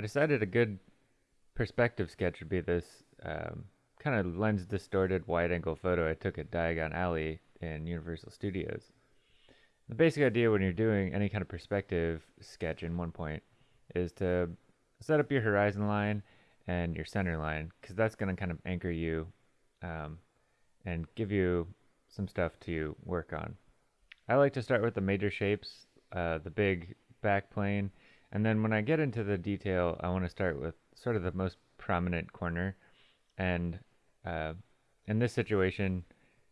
I decided a good perspective sketch would be this um, kind of lens distorted wide angle photo I took at Diagon Alley in Universal Studios. The basic idea when you're doing any kind of perspective sketch in one point is to set up your horizon line and your center line because that's going to kind of anchor you um, and give you some stuff to work on. I like to start with the major shapes, uh, the big back plane, and then when I get into the detail, I want to start with sort of the most prominent corner. And uh, in this situation,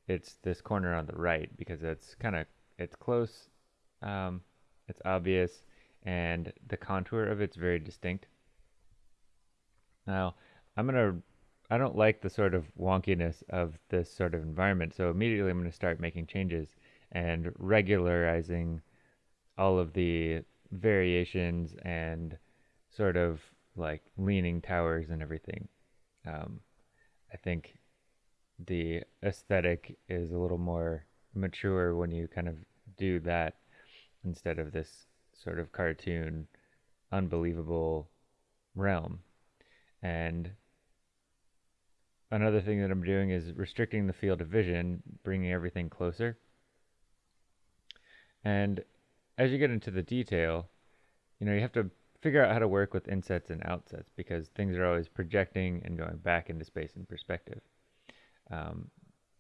it's this corner on the right because it's kind of it's close, um, it's obvious, and the contour of it's very distinct. Now, I'm gonna I don't like the sort of wonkiness of this sort of environment, so immediately I'm going to start making changes and regularizing all of the variations and sort of like leaning towers and everything. Um, I think the aesthetic is a little more mature when you kind of do that instead of this sort of cartoon, unbelievable realm. And another thing that I'm doing is restricting the field of vision, bringing everything closer. And as you get into the detail, you know, you have to figure out how to work with insets and outsets because things are always projecting and going back into space and perspective. Um,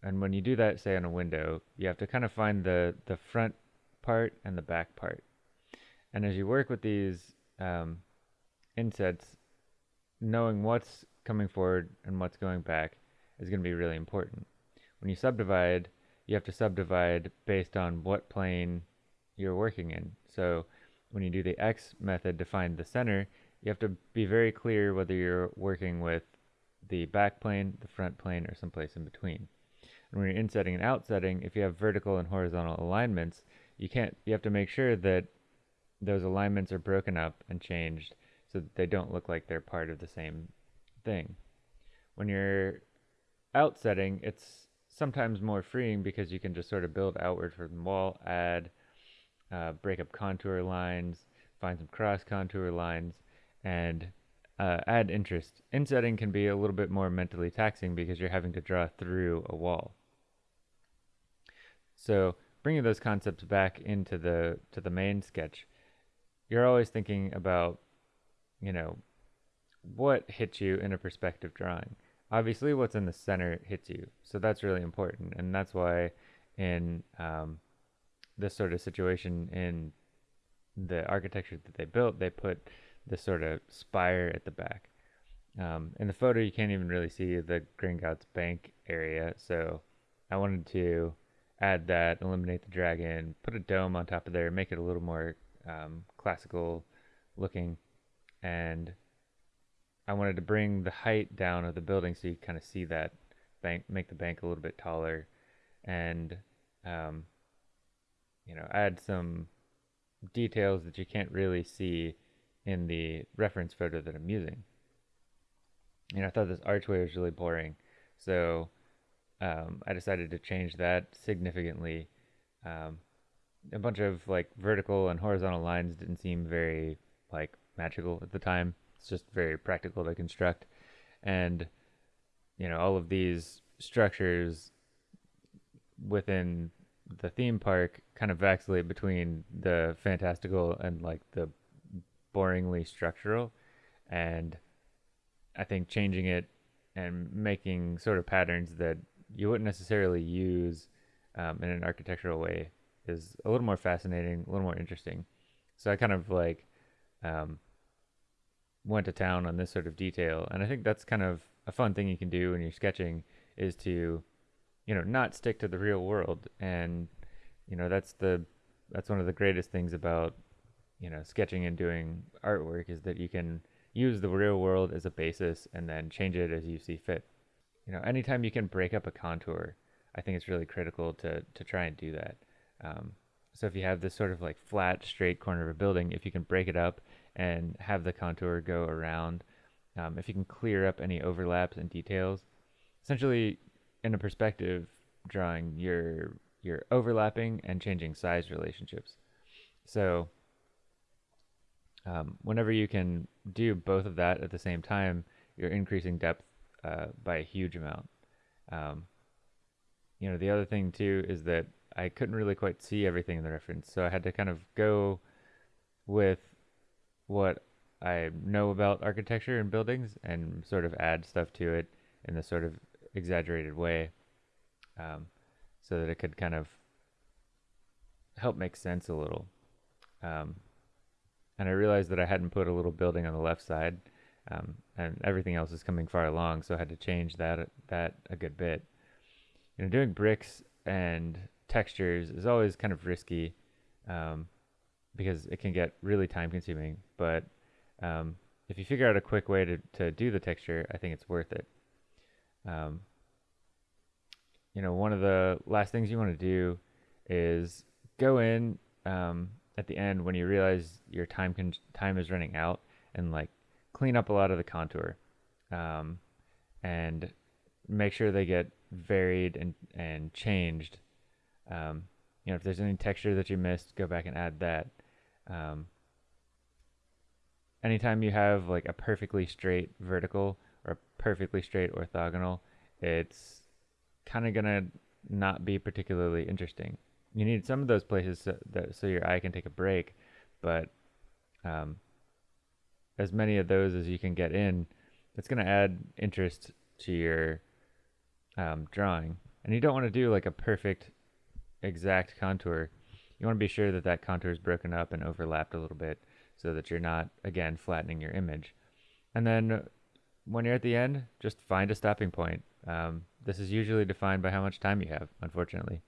and when you do that, say on a window, you have to kind of find the, the front part and the back part. And as you work with these um, insets, knowing what's coming forward and what's going back is going to be really important. When you subdivide, you have to subdivide based on what plane you're working in. So when you do the X method to find the center, you have to be very clear whether you're working with the back plane, the front plane, or someplace in between. And when you're insetting and outsetting, if you have vertical and horizontal alignments, you can't you have to make sure that those alignments are broken up and changed so that they don't look like they're part of the same thing. When you're outsetting, it's sometimes more freeing because you can just sort of build outward from the wall, add uh, break up contour lines, find some cross contour lines, and uh, add interest. Insetting can be a little bit more mentally taxing because you're having to draw through a wall. So bringing those concepts back into the to the main sketch, you're always thinking about, you know, what hits you in a perspective drawing. Obviously, what's in the center hits you, so that's really important, and that's why in um, this sort of situation in the architecture that they built, they put this sort of spire at the back. Um, in the photo, you can't even really see the Gringotts Bank area, so I wanted to add that, eliminate the dragon, put a dome on top of there, make it a little more um, classical looking, and I wanted to bring the height down of the building so you kind of see that bank, make the bank a little bit taller, and um, you know, add some details that you can't really see in the reference photo that I'm using. And I thought this archway was really boring, so um, I decided to change that significantly. Um, a bunch of like vertical and horizontal lines didn't seem very like magical at the time. It's just very practical to construct, and you know all of these structures within the theme park kind of vacillate between the fantastical and like the boringly structural. And i think changing it and making sort of patterns that you wouldn't necessarily use um, in an architectural way is a little more fascinating a little more interesting. So i kind of like um, went to town on this sort of detail. And i think that's kind of a fun thing you can do when you're sketching is to you know not stick to the real world. And you know that's the that's one of the greatest things about you know sketching and doing artwork is that you can use the real world as a basis and then change it as you see fit. You know anytime you can break up a contour i think it's really critical to to try and do that. Um, so if you have this sort of like flat straight corner of a building if you can break it up and have the contour go around um, if you can clear up any overlaps and details essentially in a perspective drawing, you're you're overlapping and changing size relationships. So um, whenever you can do both of that at the same time, you're increasing depth uh, by a huge amount. Um, you know, the other thing too is that I couldn't really quite see everything in the reference, so I had to kind of go with what I know about architecture and buildings and sort of add stuff to it in the sort of exaggerated way, um, so that it could kind of help make sense a little. Um, and I realized that I hadn't put a little building on the left side, um, and everything else is coming far along, so I had to change that that a good bit. You know, doing bricks and textures is always kind of risky um, because it can get really time consuming. But um, if you figure out a quick way to, to do the texture, I think it's worth it. Um, you know, one of the last things you want to do is go in um, at the end when you realize your time time is running out and like clean up a lot of the contour. Um, and make sure they get varied and and changed. Um, you know if there's any texture that you missed go back and add that. Um, anytime you have like a perfectly straight vertical perfectly straight orthogonal it's kind of gonna not be particularly interesting you need some of those places so, that, so your eye can take a break, but um, as many of those as you can get in, it's going to add interest to your um, drawing. And you don't want to do like a perfect, exact contour. You want to be sure that that contour is broken up and overlapped a little bit so that you're not, again, flattening your image. And then when you're at the end, just find a stopping point. Um, this is usually defined by how much time you have, unfortunately.